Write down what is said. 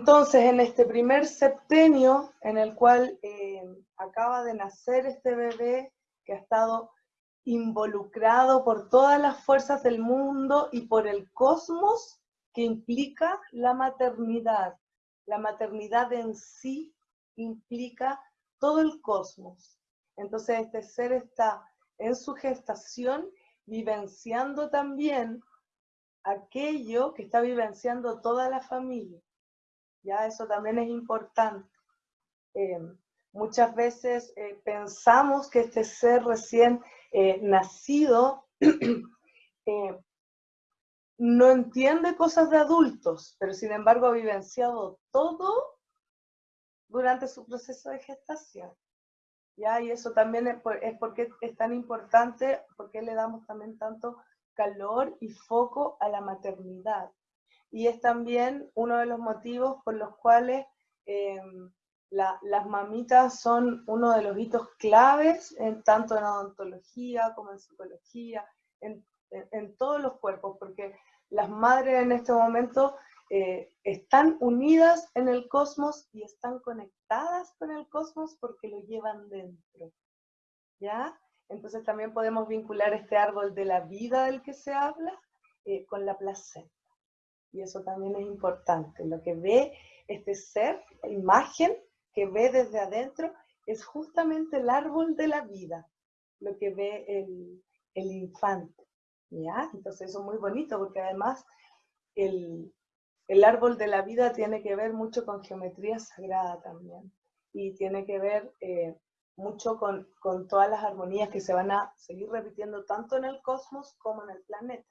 Entonces, en este primer septenio en el cual eh, acaba de nacer este bebé que ha estado involucrado por todas las fuerzas del mundo y por el cosmos que implica la maternidad. La maternidad en sí implica todo el cosmos. Entonces este ser está en su gestación vivenciando también aquello que está vivenciando toda la familia. Ya eso también es importante. Eh, muchas veces eh, pensamos que este ser recién eh, nacido no entiende cosas de adultos, pero sin embargo ha vivenciado todo durante su proceso de gestación. ¿Ya? Y eso también es, es porque es tan importante, porque le damos también tanto calor y foco a la maternidad. Y es también uno de los motivos por los cuales em, las mamitas son uno de los hitos claves, en, tanto en odontología como en psicología, en, en, todos los cuerpos, porque las madres en este momento eh, están unidas en el cosmos y están conectadas con el cosmos porque lo llevan dentro. ¿Ya? Entonces también podemos vincular este árbol de la vida del que se habla eh, con la placenta. Y eso también es importante. Lo que ve este ser, la imagen que ve desde adentro, es justamente el árbol de la vida, lo que ve el, el infante. ¿ya? Entonces eso es muy bonito porque además el, el árbol de la vida tiene que ver mucho con geometría sagrada también. Y tiene que ver eh, mucho con, con, todas las armonías que se van a seguir repitiendo tanto en el cosmos como en el planeta.